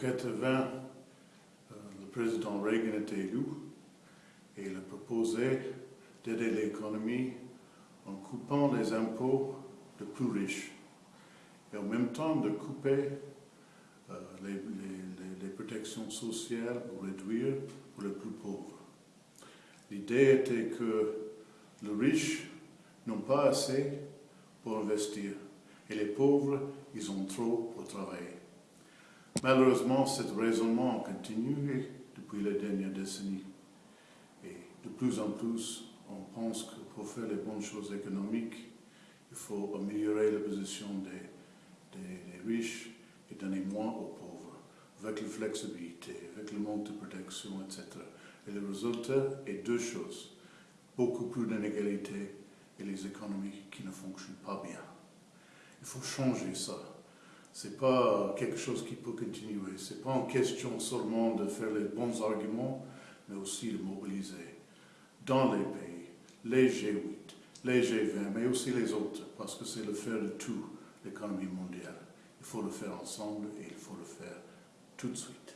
80, euh, le président Reagan était élu et il a proposé d'aider l'économie en coupant les impôts des plus riches et en même temps de couper euh, les, les, protections sociales ou réduire pour les plus pauvres. L'idée était que les riches n'ont pas assez pour investir et les pauvres, ils ont trop pour travailler. Malheureusement, ce raisonnement a continué depuis les dernières décennies. Et de plus en plus, on pense que pour faire les bonnes choses économiques, il faut améliorer la position des, des, riches et donner moins aux pauvres, avec la flexibilité, avec le manque de protection, etc. Et le résultat est deux choses. Beaucoup plus d'inégalités et les économies qui ne fonctionnent pas bien. Il faut changer ça. Ce n'est pas quelque chose qui peut continuer. Ce n'est pas en question seulement de faire les bons arguments, mais aussi de mobiliser dans les pays, les G8, les G20, mais aussi les autres, parce que c'est le faire de tout l'économie mondiale. Il faut le faire ensemble et il faut le faire tout de suite.